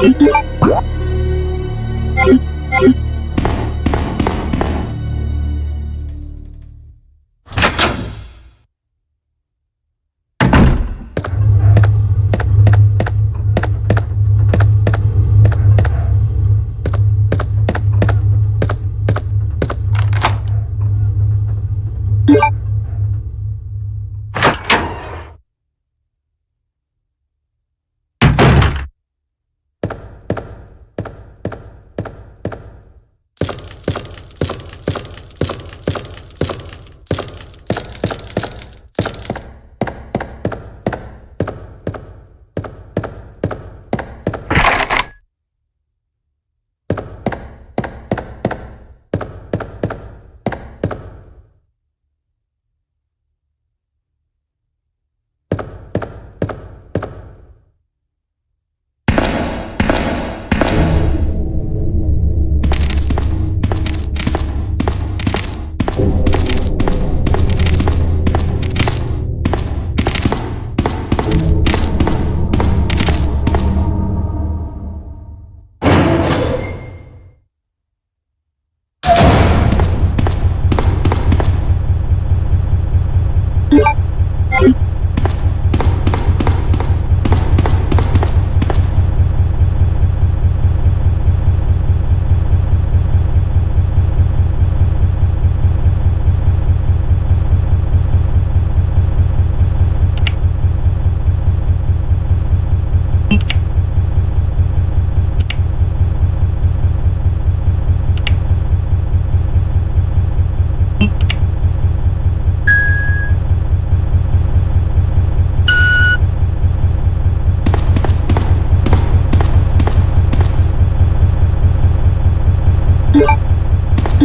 Thank you.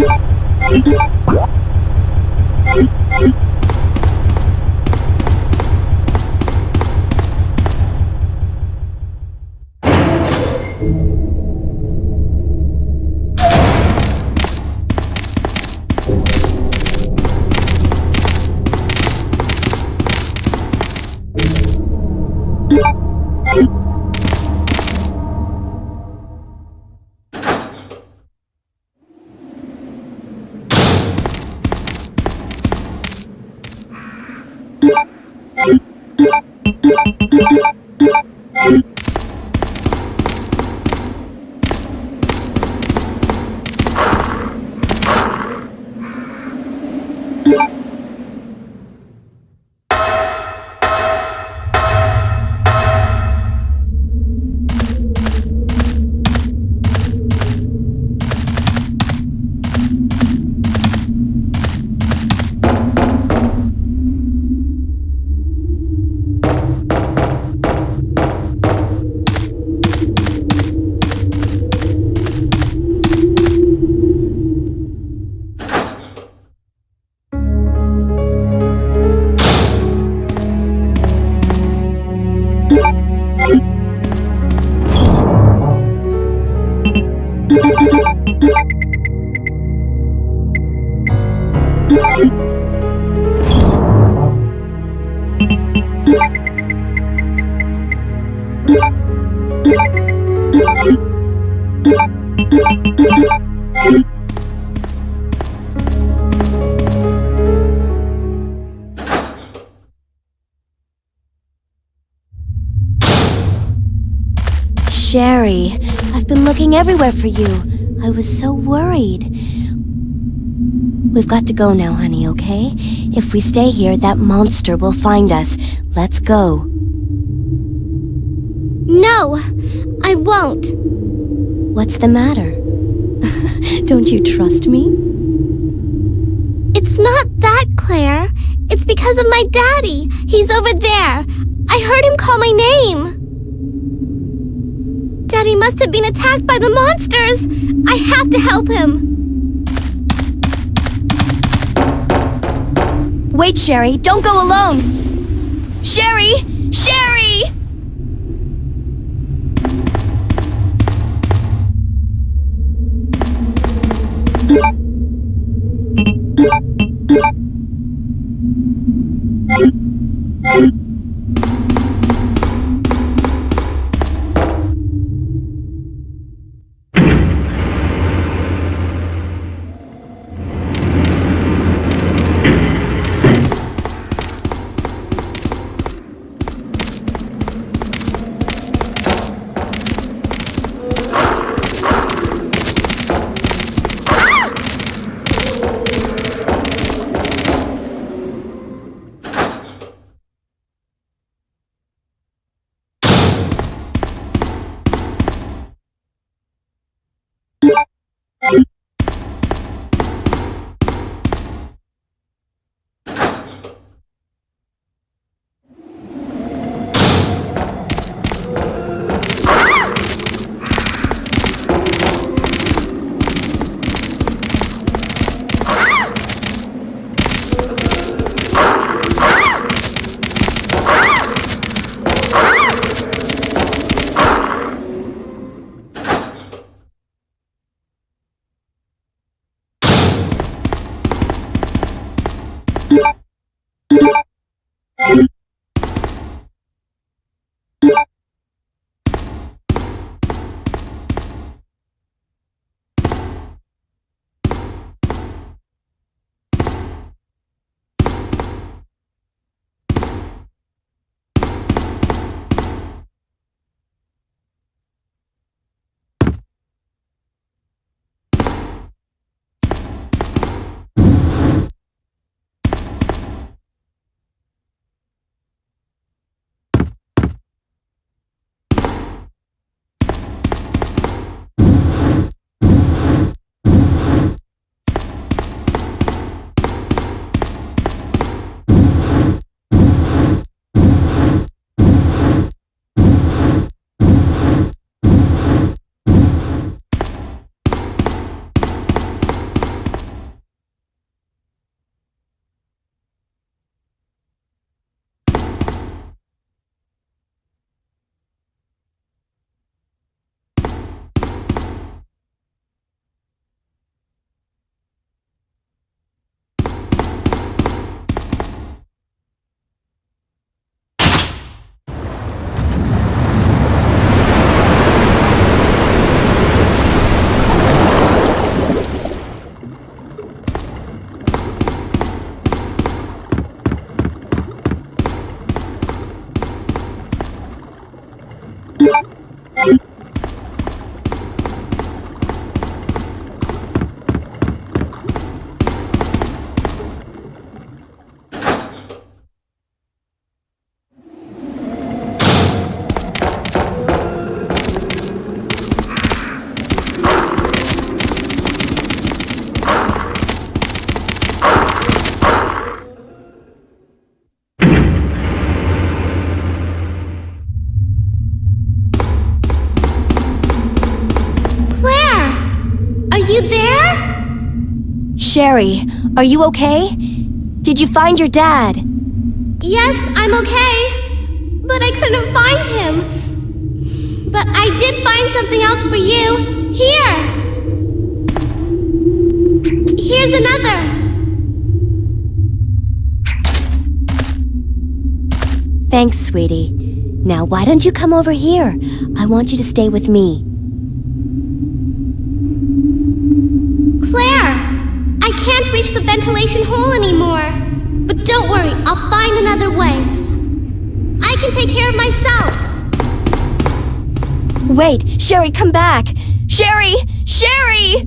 Oh, my God. Everywhere for you. I was so worried. We've got to go now, honey, okay? If we stay here, that monster will find us. Let's go. No, I won't. What's the matter? Don't you trust me? It's not that, Claire. It's because of my daddy. He's over there. I heard him call my name. Daddy he must have been attacked by the monsters. I have to help him. Wait, Sherry. Don't go alone. Sherry! Sherry! Sherry, are you okay? Did you find your dad? Yes, I'm okay. But I couldn't find him. But I did find something else for you. Here. Here's another. Thanks, sweetie. Now, why don't you come over here? I want you to stay with me. reach the ventilation hole anymore. But don't worry, I'll find another way. I can take care of myself. Wait, Sherry, come back. Sherry! Sherry!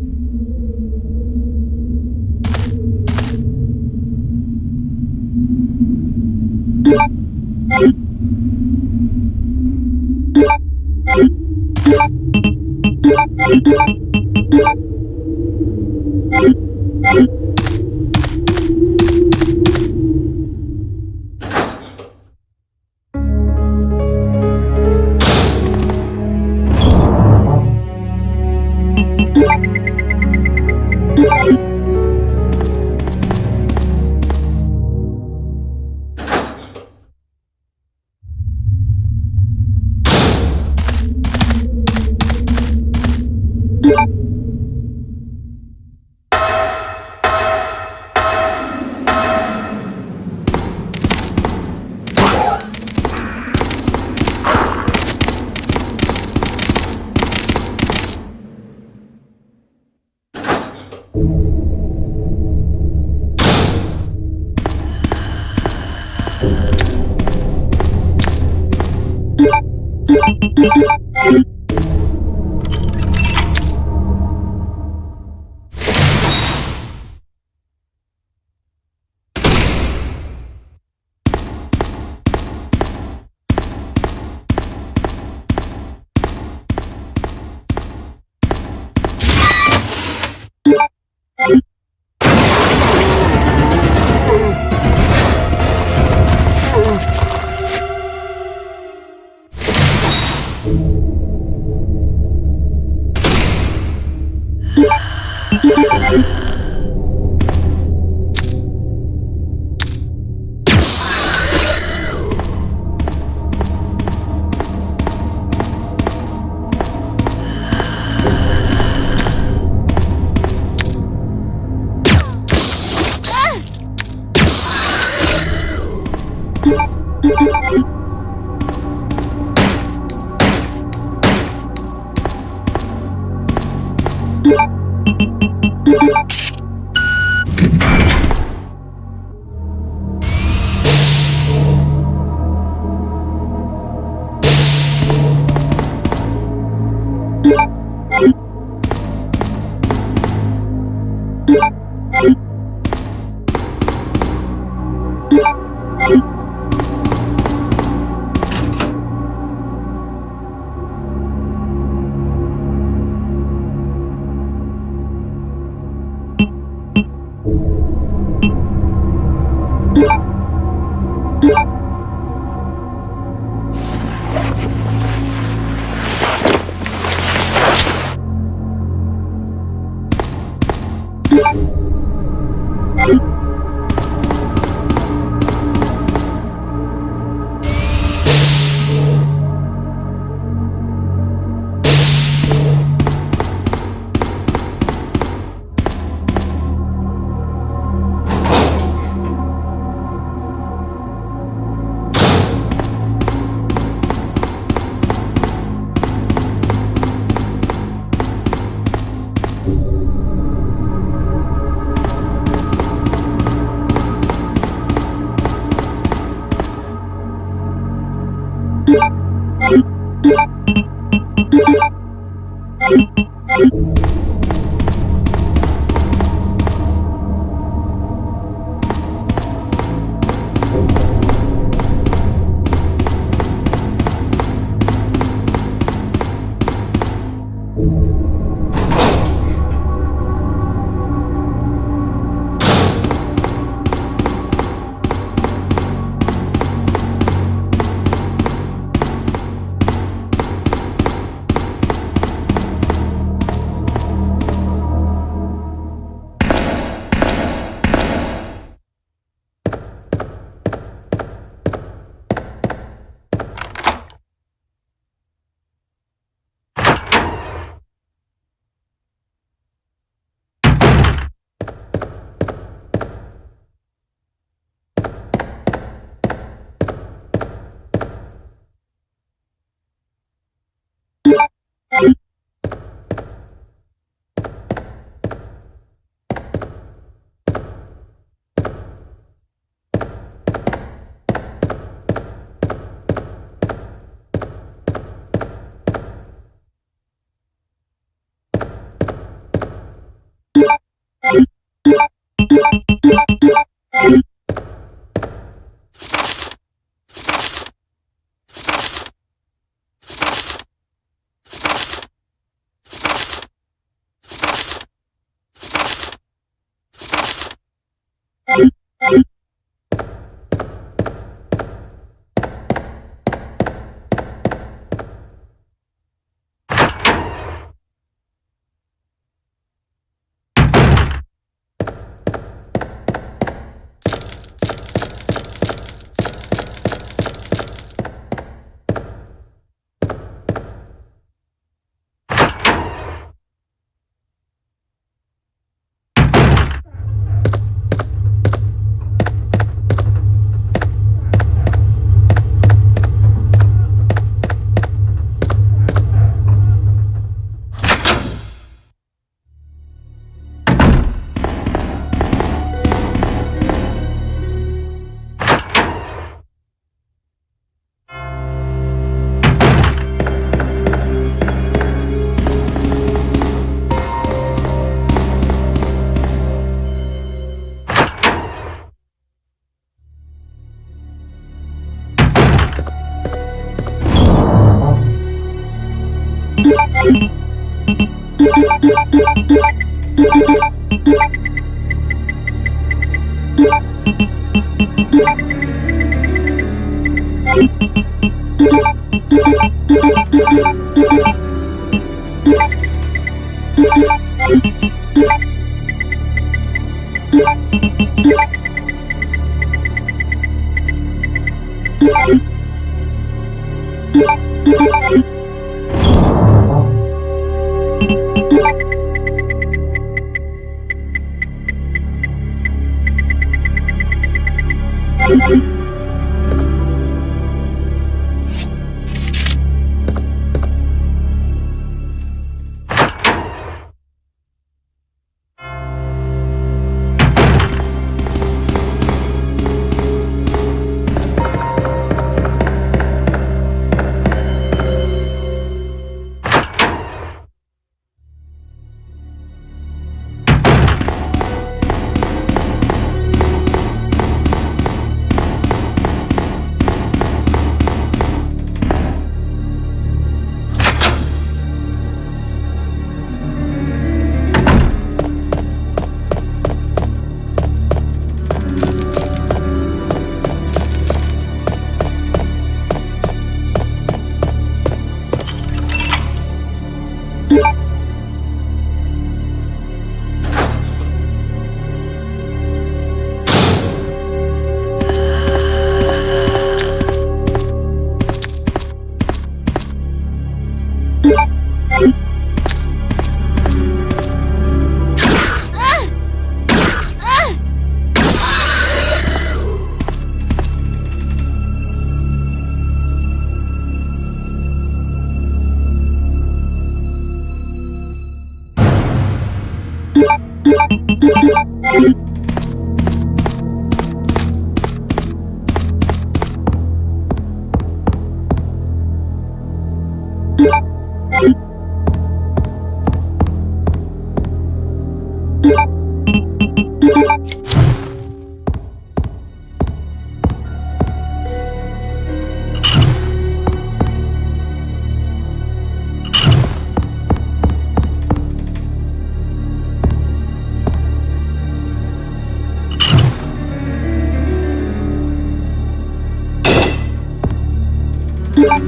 Thank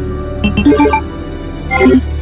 you.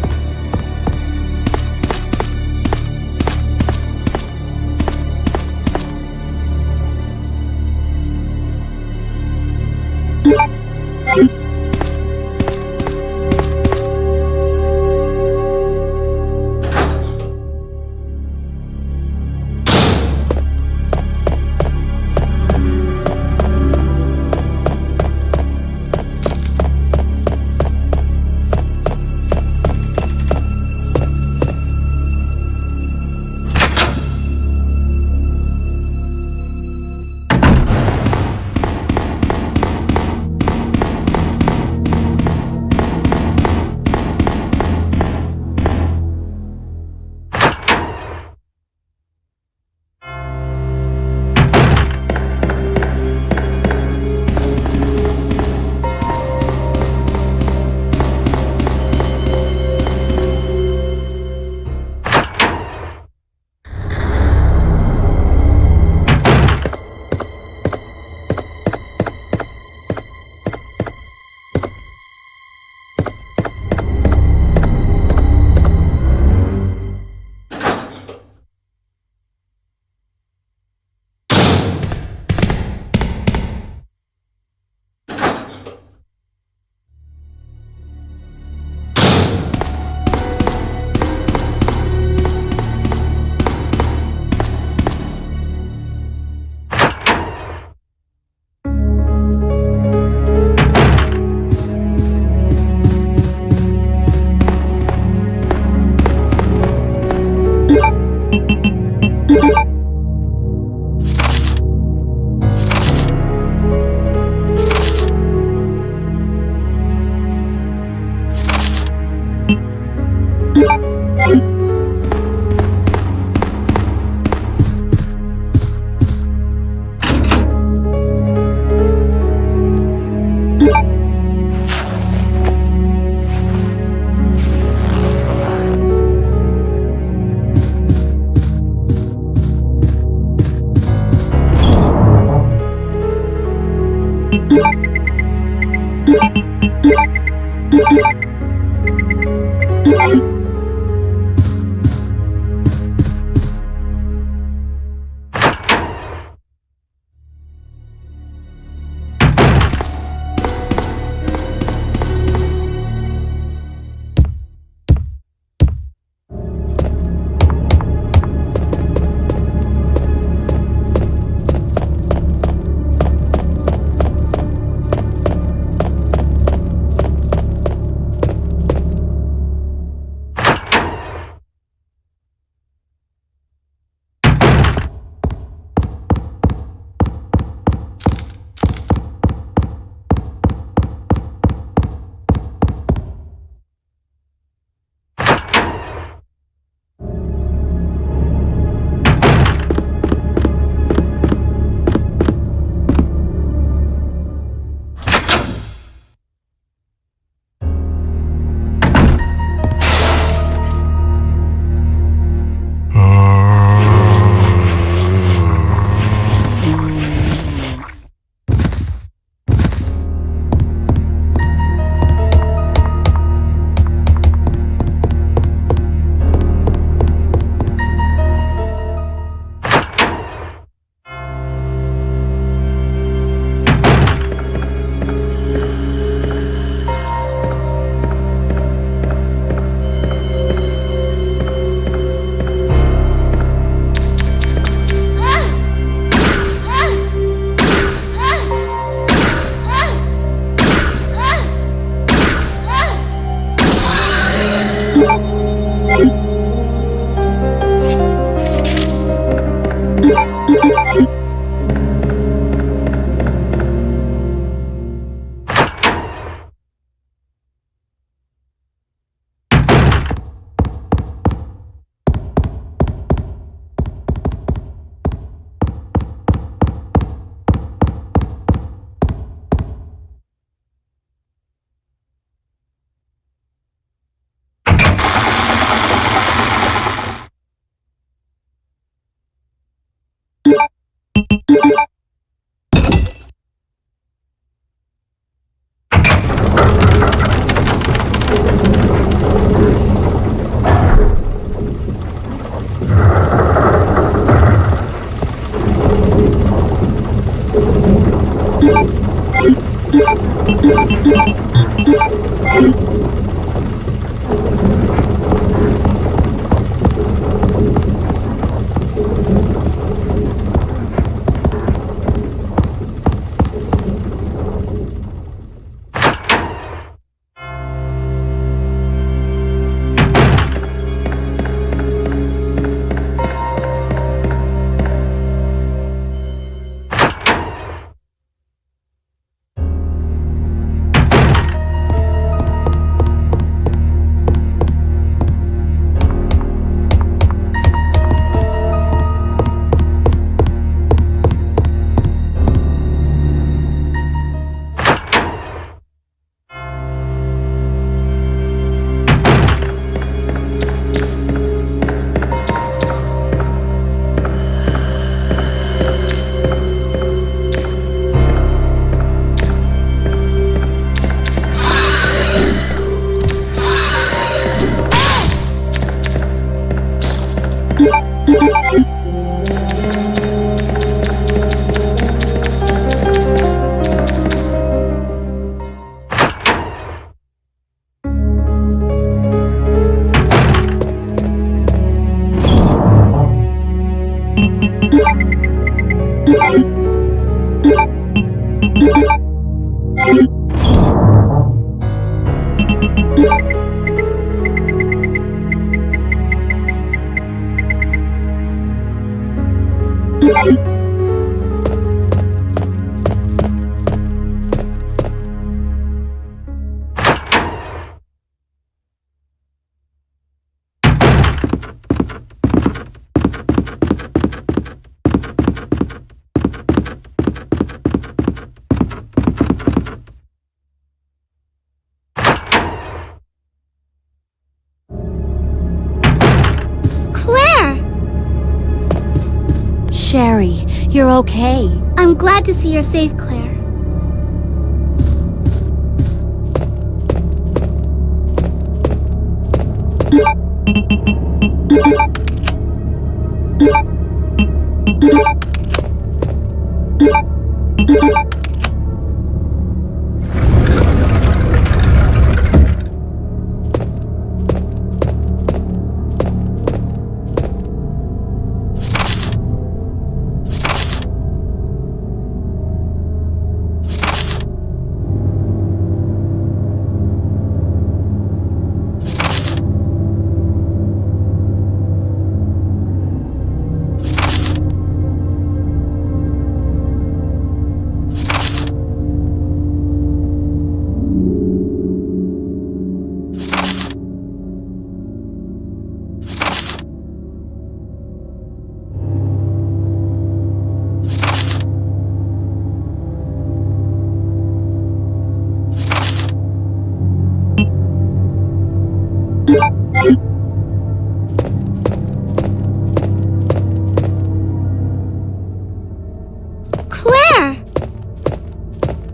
Okay. I'm glad to see you're safe, Claire.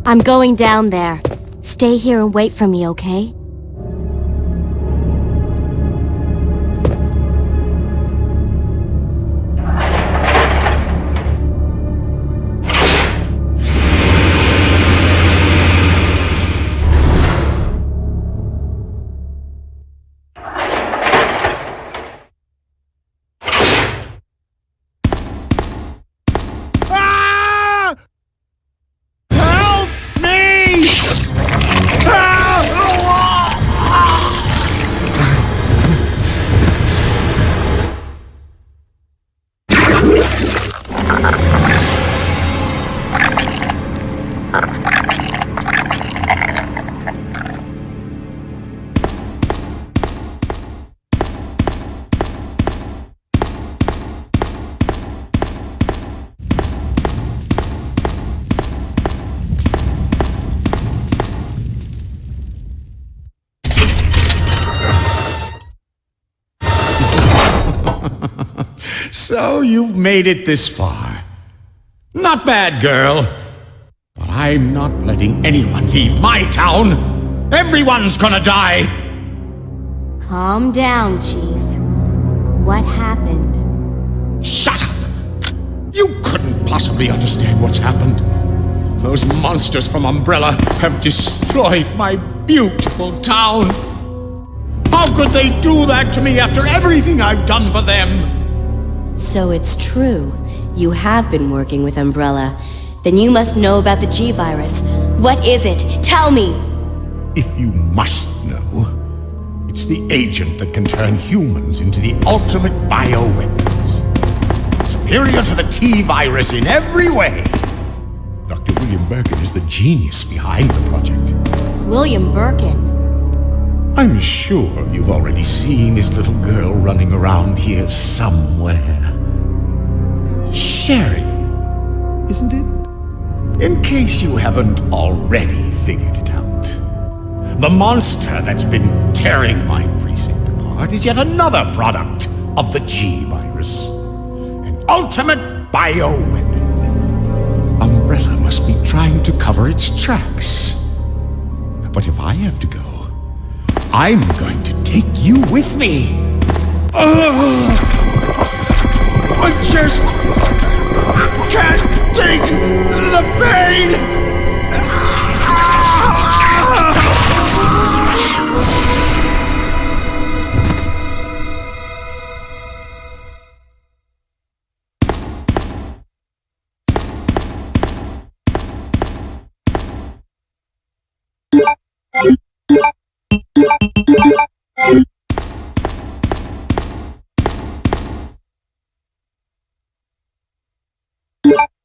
I'm going down there. Stay here and wait for me, okay? So you've made it this far. Not bad, girl. But I'm not letting anyone leave my town. Everyone's gonna die. Calm down, Chief. What happened? Shut up! You couldn't possibly understand what's happened. Those monsters from Umbrella have destroyed my beautiful town. How could they do that to me after everything I've done for them? So it's true. You have been working with Umbrella. Then you must know about the G-Virus. What is it? Tell me! If you must know, it's the agent that can turn humans into the ultimate bioweapons. Superior to the T-Virus in every way. Dr. William Birkin is the genius behind the project. William Birkin. I'm sure you've already seen his little girl running around here somewhere. Sherry, isn't it? In case you haven't already figured it out. The monster that's been tearing my precinct apart is yet another product of the G-Virus. An ultimate bioweapon. Umbrella must be trying to cover its tracks. But if I have to go, I'm going to take you with me. Ugh! I just can't take the pain. you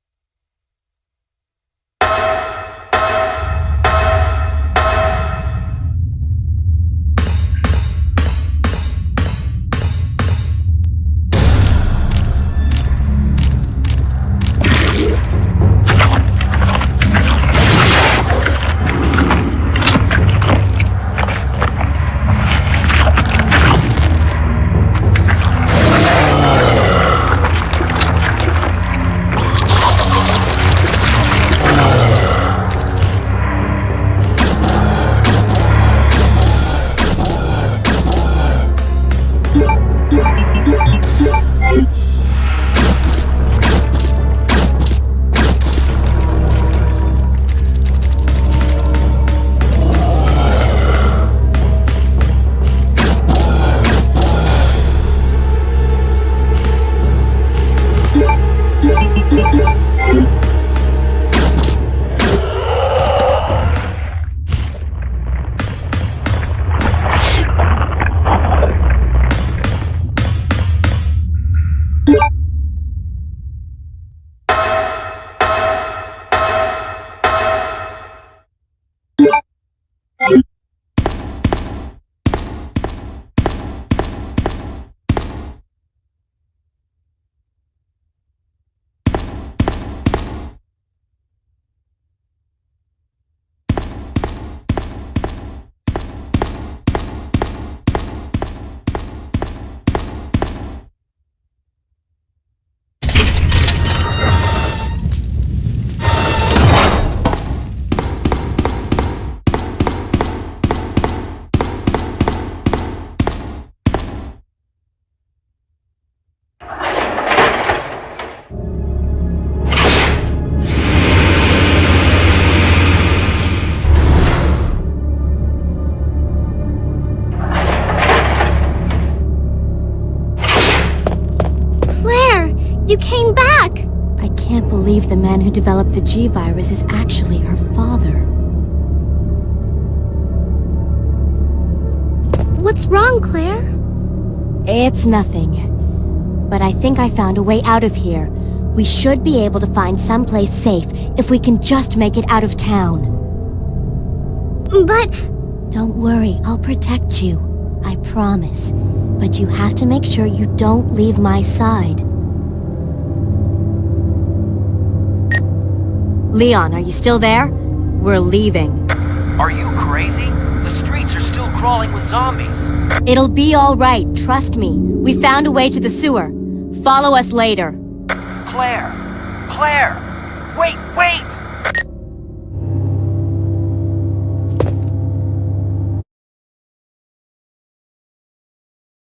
believe the man who developed the G-Virus is actually her father. What's wrong, Claire? It's nothing. But I think I found a way out of here. We should be able to find someplace safe if we can just make it out of town. But Don't worry, I'll protect you. I promise. But you have to make sure you don't leave my side. Leon, are you still there? We're leaving. Are you crazy? The streets are still crawling with zombies. It'll be all right, trust me. We found a way to the sewer. Follow us later. Claire! Claire!